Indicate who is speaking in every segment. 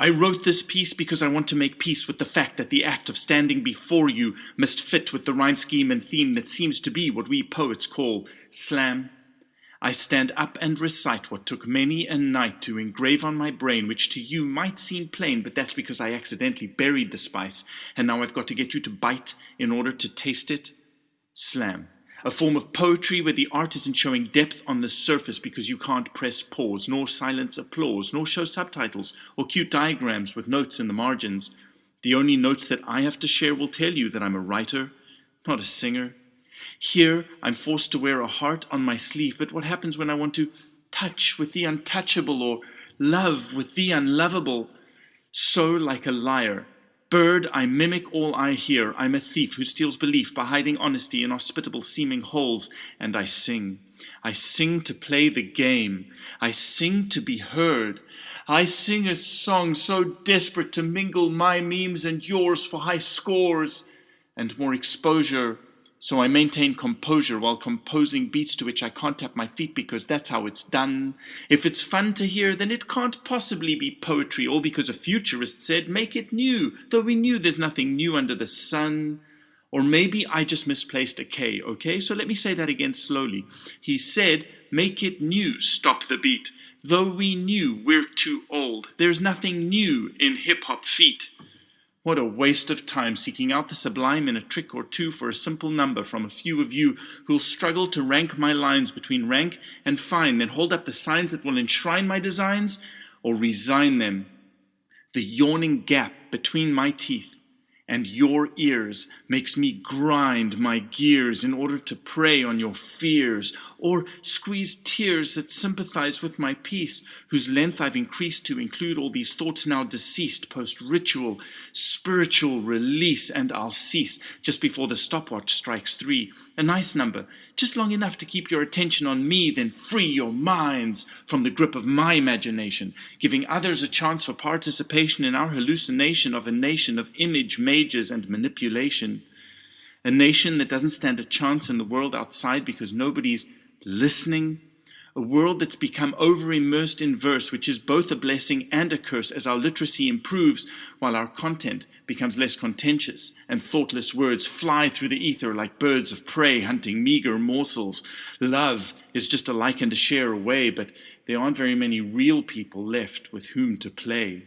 Speaker 1: I wrote this piece because I want to make peace with the fact that the act of standing before you must fit with the rhyme scheme and theme that seems to be what we poets call slam. I stand up and recite what took many a night to engrave on my brain, which to you might seem plain, but that's because I accidentally buried the spice, and now I've got to get you to bite in order to taste it. Slam a form of poetry where the art isn't showing depth on the surface because you can't press pause, nor silence applause, nor show subtitles or cute diagrams with notes in the margins. The only notes that I have to share will tell you that I'm a writer, not a singer. Here, I'm forced to wear a heart on my sleeve, but what happens when I want to touch with the untouchable or love with the unlovable? So, like a liar, Bird, I mimic all I hear. I'm a thief who steals belief by hiding honesty in hospitable seeming holes, and I sing. I sing to play the game. I sing to be heard. I sing a song so desperate to mingle my memes and yours for high scores and more exposure so I maintain composure while composing beats to which I can't tap my feet because that's how it's done. If it's fun to hear, then it can't possibly be poetry, all because a futurist said, make it new, though we knew there's nothing new under the sun. Or maybe I just misplaced a K, okay? So let me say that again slowly. He said, make it new, stop the beat. Though we knew we're too old, there's nothing new in hip-hop feet. What a waste of time seeking out the sublime in a trick or two for a simple number from a few of you who'll struggle to rank my lines between rank and fine, then hold up the signs that will enshrine my designs or resign them. The yawning gap between my teeth and your ears makes me grind my gears in order to prey on your fears, or squeeze tears that sympathize with my peace, whose length I've increased to include all these thoughts now deceased, post-ritual, spiritual release, and I'll cease just before the stopwatch strikes three. A nice number, just long enough to keep your attention on me, then free your minds from the grip of my imagination, giving others a chance for participation in our hallucination of a nation of image mages and manipulation. A nation that doesn't stand a chance in the world outside because nobody's listening, a world that's become over immersed in verse, which is both a blessing and a curse as our literacy improves while our content becomes less contentious and thoughtless words fly through the ether like birds of prey hunting meager morsels. Love is just a like and a share away, but there aren't very many real people left with whom to play.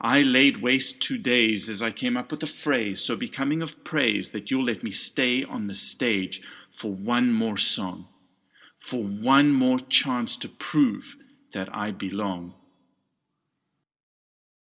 Speaker 1: I laid waste two days as I came up with a phrase so becoming of praise that you'll let me stay on the stage for one more song for one more chance to prove that I belong.